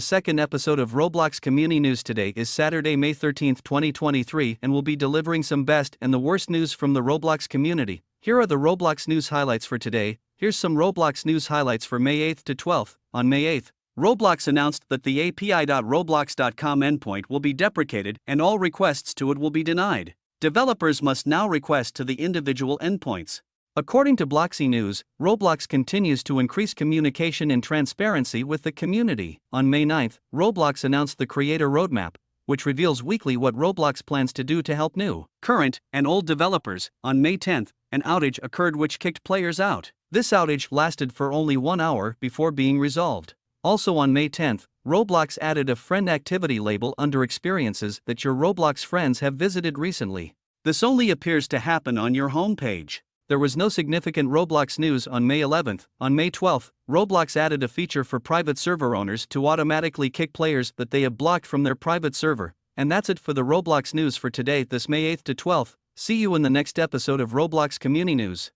second episode of Roblox Community News today is Saturday, May 13, 2023, and we'll be delivering some best and the worst news from the Roblox community. Here are the Roblox news highlights for today. Here's some Roblox news highlights for May 8 to 12. On May 8, Roblox announced that the API.roblox.com endpoint will be deprecated and all requests to it will be denied. Developers must now request to the individual endpoints. According to Bloxy News, Roblox continues to increase communication and transparency with the community. On May 9, Roblox announced the Creator Roadmap, which reveals weekly what Roblox plans to do to help new, current, and old developers. On May 10, an outage occurred which kicked players out. This outage lasted for only one hour before being resolved. Also on May 10, Roblox added a friend activity label under experiences that your Roblox friends have visited recently. This only appears to happen on your homepage. There was no significant Roblox news on May 11th. On May 12th, Roblox added a feature for private server owners to automatically kick players that they have blocked from their private server. And that's it for the Roblox news for today, this May 8th to 12th. See you in the next episode of Roblox Community News.